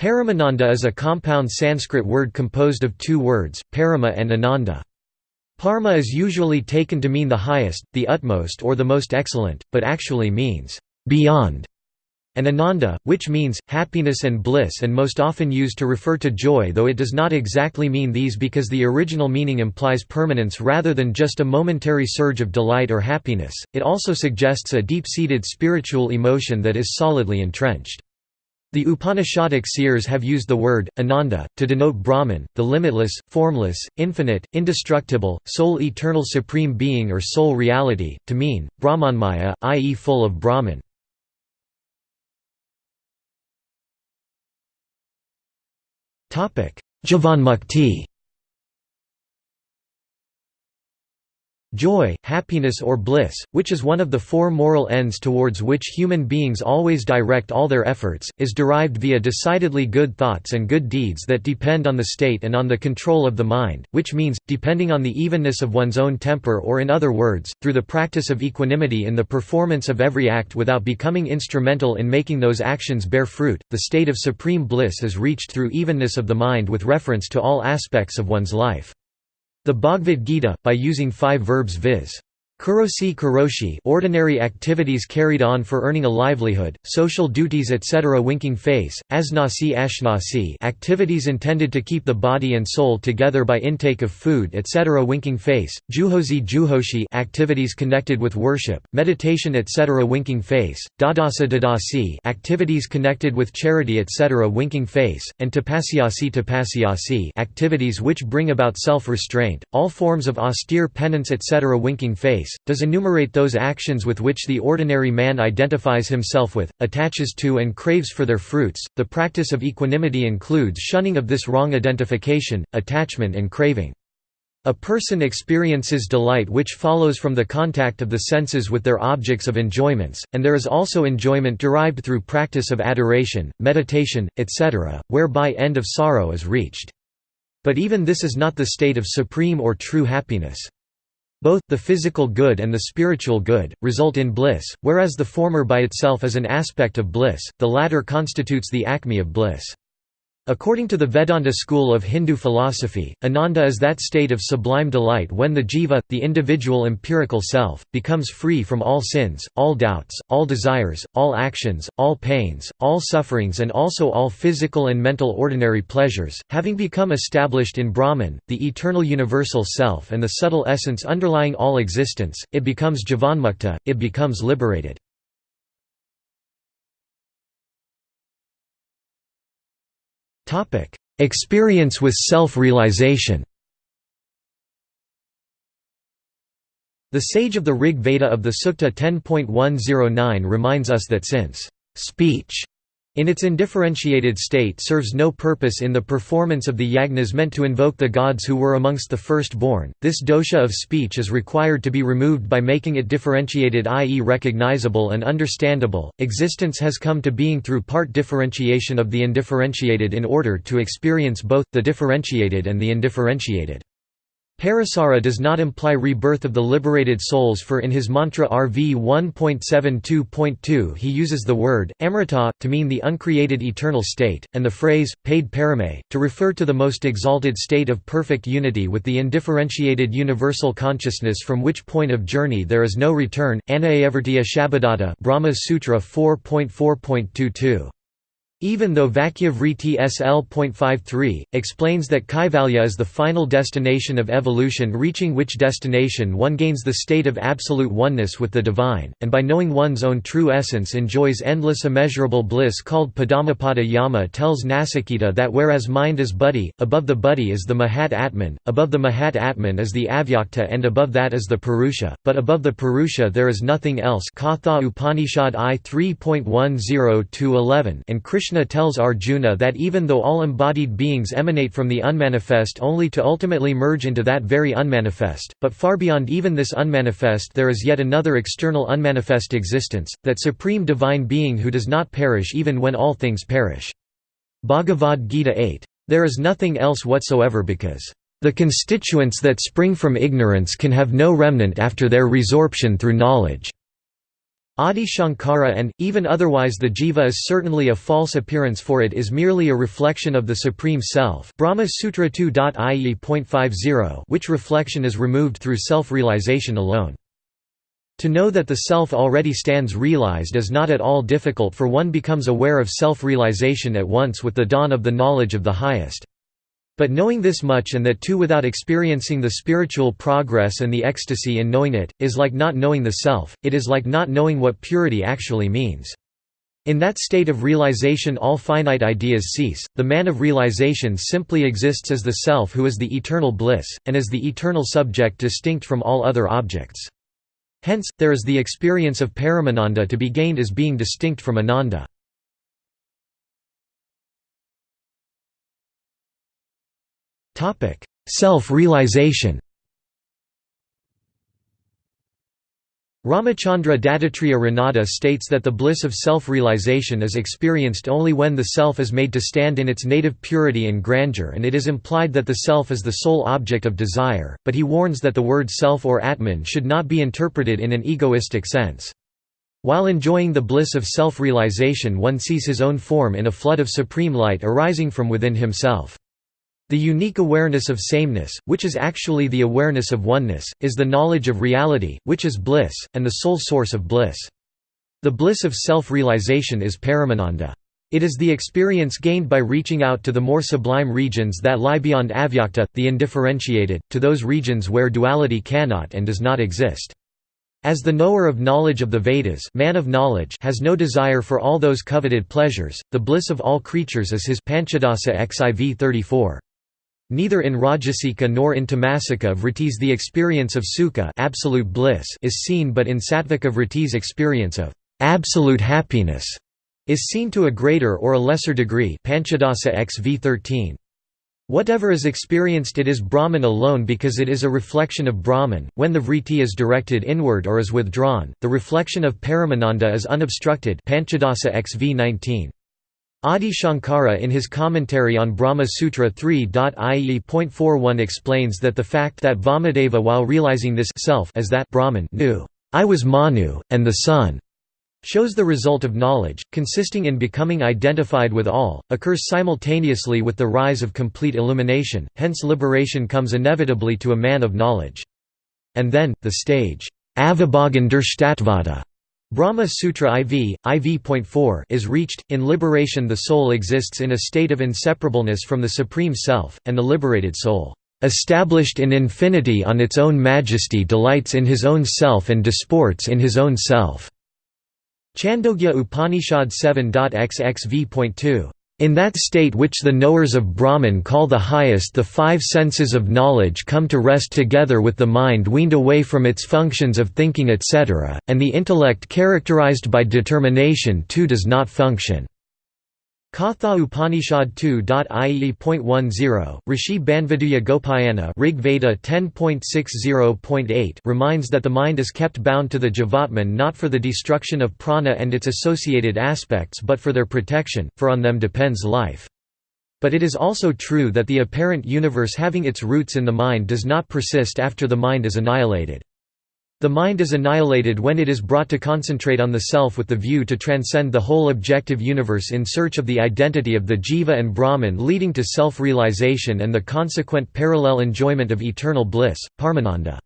Paramananda is a compound Sanskrit word composed of two words, parama and ananda. Parama is usually taken to mean the highest, the utmost or the most excellent, but actually means, beyond and ananda, which means, happiness and bliss and most often used to refer to joy though it does not exactly mean these because the original meaning implies permanence rather than just a momentary surge of delight or happiness, it also suggests a deep-seated spiritual emotion that is solidly entrenched. The Upanishadic seers have used the word, ananda, to denote Brahman, the limitless, formless, infinite, indestructible, sole eternal supreme being or sole reality, to mean, Brahmanmaya, i.e. full of Brahman. Jivanmukti Joy, happiness or bliss, which is one of the four moral ends towards which human beings always direct all their efforts, is derived via decidedly good thoughts and good deeds that depend on the state and on the control of the mind, which means, depending on the evenness of one's own temper or in other words, through the practice of equanimity in the performance of every act without becoming instrumental in making those actions bear fruit, the state of supreme bliss is reached through evenness of the mind with reference to all aspects of one's life. The Bhagavad Gita, by using five verbs viz. Kurosi Kuroshi ordinary activities carried on for earning a livelihood, social duties etc. winking face, asnasi ashnasi activities intended to keep the body and soul together by intake of food etc. winking face, juhosi juhoshi activities connected with worship, meditation etc. winking face, dadasa dadasi activities connected with charity etc. winking face, and tapasyasi tapasyasi activities which bring about self-restraint, all forms of austere penance etc. winking face does enumerate those actions with which the ordinary man identifies himself with, attaches to and craves for their fruits. The practice of equanimity includes shunning of this wrong identification, attachment and craving. A person experiences delight which follows from the contact of the senses with their objects of enjoyments, and there is also enjoyment derived through practice of adoration, meditation, etc., whereby end of sorrow is reached. But even this is not the state of supreme or true happiness. Both, the physical good and the spiritual good, result in bliss, whereas the former by itself is an aspect of bliss, the latter constitutes the acme of bliss. According to the Vedanta school of Hindu philosophy, ananda is that state of sublime delight when the jiva, the individual empirical self, becomes free from all sins, all doubts, all desires, all actions, all pains, all sufferings and also all physical and mental ordinary pleasures, having become established in Brahman, the eternal universal self and the subtle essence underlying all existence, it becomes jivanmukta, it becomes liberated. Experience with self-realization. The sage of the Rig Veda of the Sukta 10.109 reminds us that since speech in its indifferentiated state serves no purpose in the performance of the yagnas meant to invoke the gods who were amongst the first-born. This dosha of speech is required to be removed by making it differentiated i.e. recognizable and understandable. Existence has come to being through part differentiation of the indifferentiated in order to experience both, the differentiated and the indifferentiated. Parasara does not imply rebirth of the liberated souls for in his mantra RV 1.72.2 he uses the word, amrita, to mean the uncreated eternal state, and the phrase, paid parame, to refer to the most exalted state of perfect unity with the indifferentiated universal consciousness from which point of journey there is no return. Anayavartiya Shabadata Brahma Sutra 4.4.22 even though Vakyavriti SL.53, explains that Kaivalya is the final destination of evolution reaching which destination one gains the state of absolute oneness with the divine, and by knowing one's own true essence enjoys endless immeasurable bliss called Padamapada Yama tells Nasiketa that whereas mind is buddhi, above the buddhi is the Mahat Atman, above the Mahat Atman is the Avyakta and above that is the Purusha, but above the Purusha there is nothing else. Katha Upanishad I 3.10-11 and Krishna Krishna tells Arjuna that even though all embodied beings emanate from the unmanifest only to ultimately merge into that very unmanifest, but far beyond even this unmanifest there is yet another external unmanifest existence, that supreme divine being who does not perish even when all things perish. Bhagavad Gita 8. There is nothing else whatsoever because the constituents that spring from ignorance can have no remnant after their resorption through knowledge. Adi Shankara and, even otherwise the jiva is certainly a false appearance for it is merely a reflection of the Supreme Self Brahma Sutra 2.ie.50 which reflection is removed through self-realization alone. To know that the self already stands realized is not at all difficult for one becomes aware of self-realization at once with the dawn of the knowledge of the highest. But knowing this much and that too without experiencing the spiritual progress and the ecstasy in knowing it, is like not knowing the self, it is like not knowing what purity actually means. In that state of realization all finite ideas cease, the man of realization simply exists as the self who is the eternal bliss, and as the eternal subject distinct from all other objects. Hence, there is the experience of Paramananda to be gained as being distinct from Ananda. Self-realization Ramachandra Dattatreya Ranade states that the bliss of self-realization is experienced only when the self is made to stand in its native purity and grandeur and it is implied that the self is the sole object of desire, but he warns that the word self or atman should not be interpreted in an egoistic sense. While enjoying the bliss of self-realization one sees his own form in a flood of supreme light arising from within himself. The unique awareness of sameness, which is actually the awareness of oneness, is the knowledge of reality, which is bliss, and the sole source of bliss. The bliss of self-realization is Paramananda. It is the experience gained by reaching out to the more sublime regions that lie beyond avyakta, the indifferentiated, to those regions where duality cannot and does not exist. As the knower of knowledge of the Vedas man of knowledge has no desire for all those coveted pleasures, the bliss of all creatures is his Panchadasa xiv 34. Neither in Rajasika nor in Tamasika vrittis the experience of sukha absolute bliss is seen but in Sattvika vrittis experience of absolute happiness is seen to a greater or a lesser degree Panchadasa xv 13. Whatever is experienced it is Brahman alone because it is a reflection of Brahman. When the vritti is directed inward or is withdrawn, the reflection of Paramananda is unobstructed Panchadasa xv 19. Adi Shankara in his commentary on Brahma Sutra 3.ie.41 explains that the fact that Vamadeva while realizing this self as that Brahman knew, I was Manu, and the sun, shows the result of knowledge, consisting in becoming identified with all, occurs simultaneously with the rise of complete illumination, hence liberation comes inevitably to a man of knowledge. And then, the stage, Avibhagan Durshtatvada Brahma Sutra IV, IV.4 is reached, in liberation the soul exists in a state of inseparableness from the Supreme Self, and the liberated soul, "...established in infinity on its own majesty delights in his own self and disports in his own self." Chandogya Upanishad 7.xxv.2 in that state which the knowers of Brahman call the highest the five senses of knowledge come to rest together with the mind weaned away from its functions of thinking etc., and the intellect characterized by determination too does not function. Katha Upanishad 2.ie.10, Rishi Banvaduya Gopayana Rig Veda 10.60.8 reminds that the mind is kept bound to the Jivatman not for the destruction of prana and its associated aspects but for their protection, for on them depends life. But it is also true that the apparent universe having its roots in the mind does not persist after the mind is annihilated. The mind is annihilated when it is brought to concentrate on the self with the view to transcend the whole objective universe in search of the identity of the jiva and Brahman leading to self-realization and the consequent parallel enjoyment of eternal bliss, Paramananda.